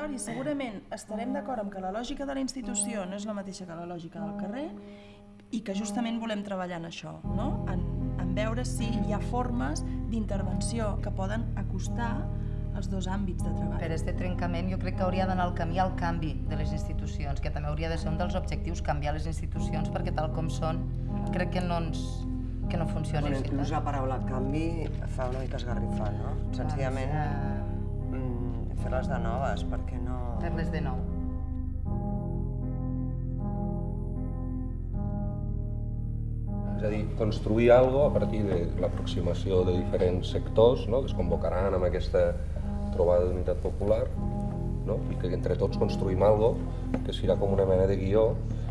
priori segurament estarem d'acord amb que la lògica de la institució no és la mateixa que la lògica del carrer i que justament volem treballar en això, no? en, en veure si hi ha formes d'intervenció que poden acostar els dos àmbits de treball. Per este trencament jo crec que hauria d'anar al camí al canvi de les institucions, que també hauria de ser un dels objectius canviar les institucions perquè tal com són crec que no ens que no funciona Bueno, inclús la paraula canvi fa una mica esgarrifar, no? Senzillament mm, fer-les de noves, perquè no... Fer-les de nou. És a dir, construir algo a partir de l'aproximació de diferents sectors no? que es convocaran amb aquesta trobada d'unitat popular no? i que entre tots construïm algo que serà com una mena de guió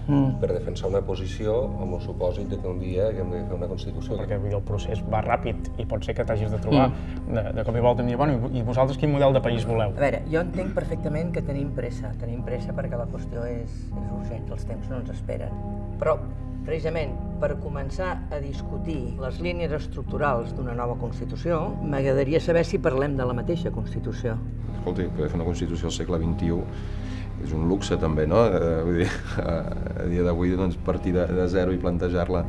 mm. per defensar una posició amb el supòsit de que un dia haguem de fer una Constitució. Perquè el procés va ràpid i pot ser que t'hagis de trobar mm. de, de cop i volta em dir, bueno, i vosaltres quin model de país voleu? A veure, jo entenc perfectament que tenim pressa, tenim pressa perquè la qüestió és, és urgent, els temps no ens esperen. Però, precisament, per començar a discutir les línies estructurals d'una nova Constitució, m'agradaria saber si parlem de la mateixa Constitució. Escolti, poder fer una Constitució al segle XXI és un luxe també, no? Eh, vull dir, a, dia d'avui doncs, partir de, de zero i plantejar-la,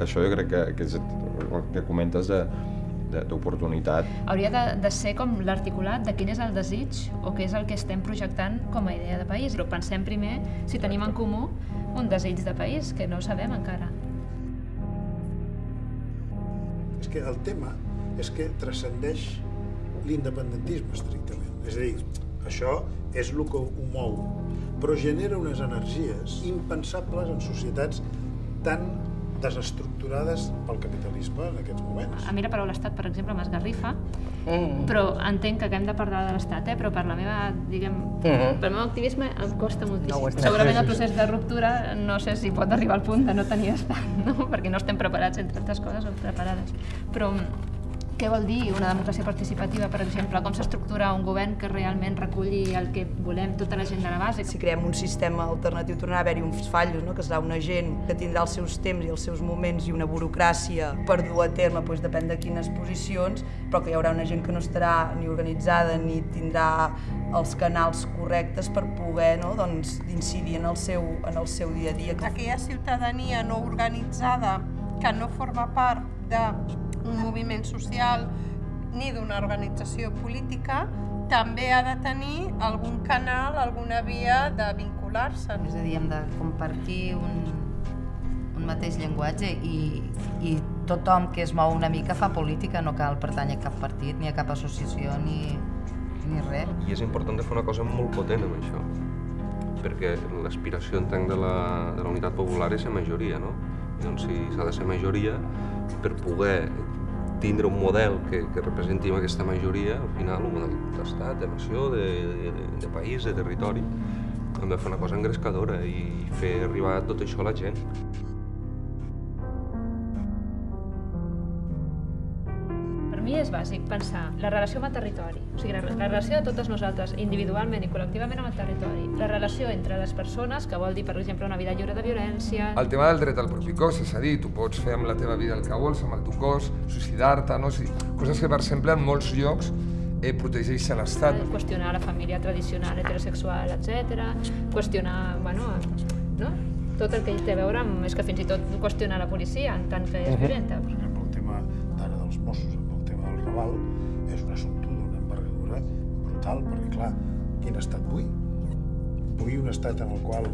això jo crec que, que és el que comentes de, d'oportunitat. Hauria de, de ser com l'articulat de quin és el desig o què és el que estem projectant com a idea de país. Però pensem primer si tenim en comú un desig de país, que no sabem encara. És que el tema és que transcendeix l'independentisme estrictament. És a dir, això és el que ho mou, però genera unes energies impensables en societats tan desestructurades pel capitalisme en aquests moments. A mi la paraula estat, per exemple, m'esgarrifa, mm. però entenc que haguem de parlar de l'estat, eh? però per la meva, diguem, mm. pel meu activisme em costa moltíssim. No Segurament el procés de ruptura no sé si pot arribar al punt de no tenir estat, no? perquè no estem preparats, entre altres coses, o preparades. Però què vol dir una democràcia participativa, per exemple? Com s'estructura un govern que realment reculli el que volem, tota la gent de la base? Si creem un sistema alternatiu, tornarà a haver-hi uns fallos, no? que serà una gent que tindrà els seus temps i els seus moments i una burocràcia per dur a terme, doncs depèn de quines posicions, però que hi haurà una gent que no estarà ni organitzada ni tindrà els canals correctes per poder no? doncs, incidir en el, seu, en el seu dia a dia. Aquella ciutadania no organitzada que no forma part de un moviment social ni d'una organització política, també ha de tenir algun canal, alguna via de vincular-se. És a dir, hem de compartir un, un mateix llenguatge i, i tothom que es mou una mica fa política, no cal pertànyer a cap partit, ni a cap associació, ni, ni res. I és important de fer una cosa molt potent amb això, perquè l'aspiració, entenc, de la, de la unitat popular és la majoria, no? I doncs si s'ha de ser majoria, per poder tindre un model que, que representi aquesta majoria, al final, un model d'estat, de nació, de, de, de país, de territori, hem de fer una cosa engrescadora i fer arribar tot això a la gent. Mi és bàsic pensar la relació amb el territori, o sigui, la, la relació de totes nosaltres, individualment i col·lectivament amb el territori, la relació entre les persones, que vol dir, per exemple, una vida lliure de violència... El tema del dret al propi cos, és a dir, tu pots fer amb la teva vida el que vols, amb el teu cos, suïcidar-te, no? O sigui, coses que, per exemple, en molts llocs eh, protegeixen l'Estat. Qüestionar la família tradicional, heterosexual, etc. Qüestionar, bueno, no? tot el que té a veure amb... És que fins i tot qüestionar la policia en tant que és uh -huh. violenta. Per exemple, el tema d'ara dels Mossos Raval és un assumpte d'una envergadura brutal, perquè, clar, quin estat vull? Vull un estat en el qual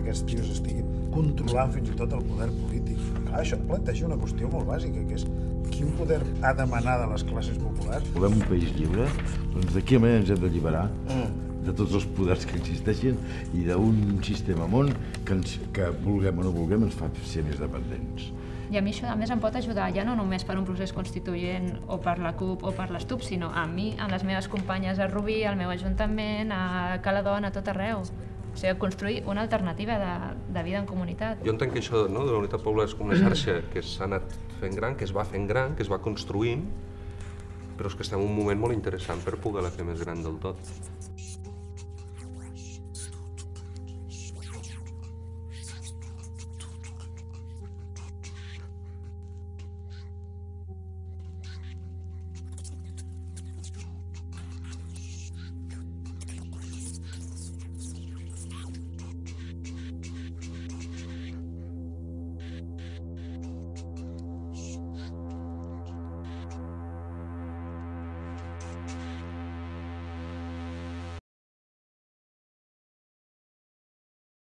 aquests tios estiguin controlant fins i tot el poder polític. Clar, això planteja una qüestió molt bàsica, que és quin poder ha d'emanar de les classes populars? Volem un país lliure? Doncs de quina manera ens hem d'alliberar? Mm de tots els poders que existeixen i d'un sistema món que, ens, que vulguem o no vulguem ens fa ser més dependents. I a mi això a més em pot ajudar ja no només per un procés constituent o per la CUP o per l'ESTUP, sinó a mi, a les meves companyes a Rubí, al meu ajuntament, a Caladona, a tot arreu. O sigui, construir una alternativa de, de vida en comunitat. Jo entenc que això no, de la unitat popular és com una xarxa que s'ha anat fent gran, que es va fent gran, que es va construint, però és que estem en un moment molt interessant per poder-la fer més gran del tot.